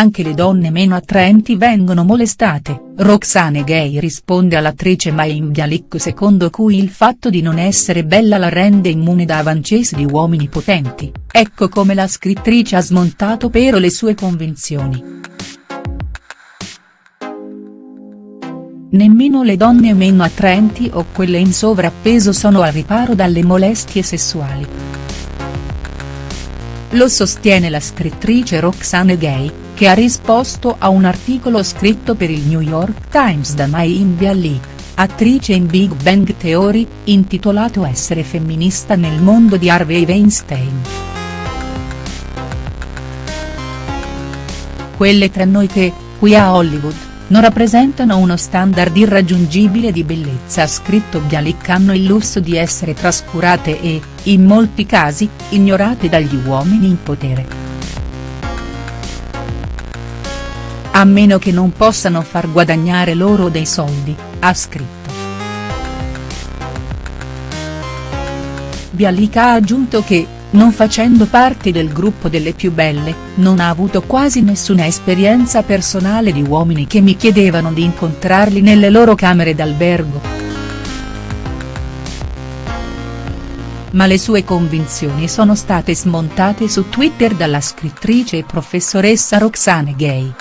anche le donne meno attraenti vengono molestate, Roxane Gay risponde all'attrice Mayim Bialik secondo cui il fatto di non essere bella la rende immune da avancesi di uomini potenti, ecco come la scrittrice ha smontato però le sue convinzioni. Nemmeno le donne meno attraenti o quelle in sovrappeso sono al riparo dalle molestie sessuali. Lo sostiene la scrittrice Roxane Gay, che ha risposto a un articolo scritto per il New York Times da Mayim Bialik, attrice in Big Bang Theory, intitolato Essere femminista nel mondo di Harvey Weinstein. Quelle tra noi che, qui a Hollywood, non rappresentano uno standard irraggiungibile di bellezza scritto Bialik hanno il lusso di essere trascurate e, in molti casi, ignorate dagli uomini in potere. A meno che non possano far guadagnare loro dei soldi, ha scritto. Bialik ha aggiunto che, non facendo parte del gruppo delle più belle, non ha avuto quasi nessuna esperienza personale di uomini che mi chiedevano di incontrarli nelle loro camere d'albergo. Ma le sue convinzioni sono state smontate su Twitter dalla scrittrice e professoressa Roxane Gay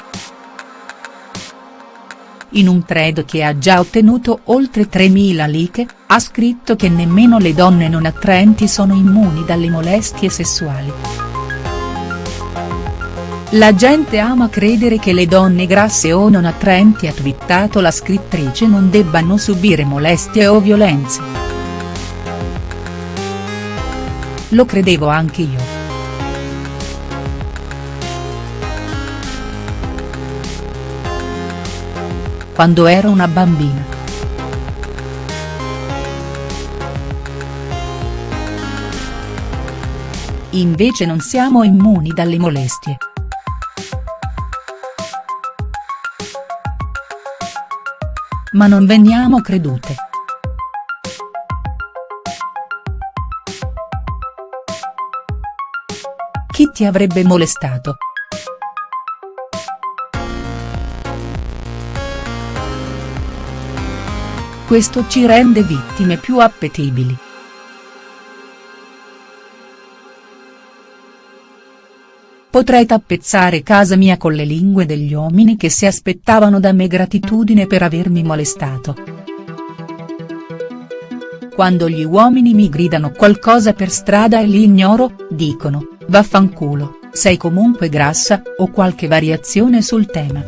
in un thread che ha già ottenuto oltre 3.000 like, ha scritto che nemmeno le donne non attraenti sono immuni dalle molestie sessuali. La gente ama credere che le donne grasse o non attraenti ha twittato la scrittrice non debbano subire molestie o violenze. Lo credevo anche io. Quando ero una bambina. Invece non siamo immuni dalle molestie. Ma non veniamo credute. Chi ti avrebbe molestato?. Questo ci rende vittime più appetibili. Potrei tappezzare casa mia con le lingue degli uomini che si aspettavano da me gratitudine per avermi molestato. Quando gli uomini mi gridano qualcosa per strada e li ignoro, dicono, vaffanculo, sei comunque grassa, o qualche variazione sul tema.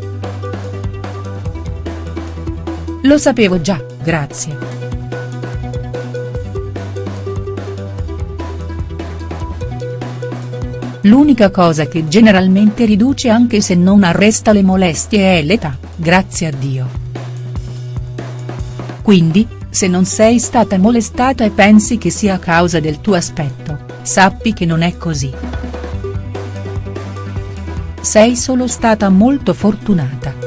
Lo sapevo già, grazie. L'unica cosa che generalmente riduce anche se non arresta le molestie è l'età, grazie a Dio. Quindi, se non sei stata molestata e pensi che sia a causa del tuo aspetto, sappi che non è così. Sei solo stata molto fortunata.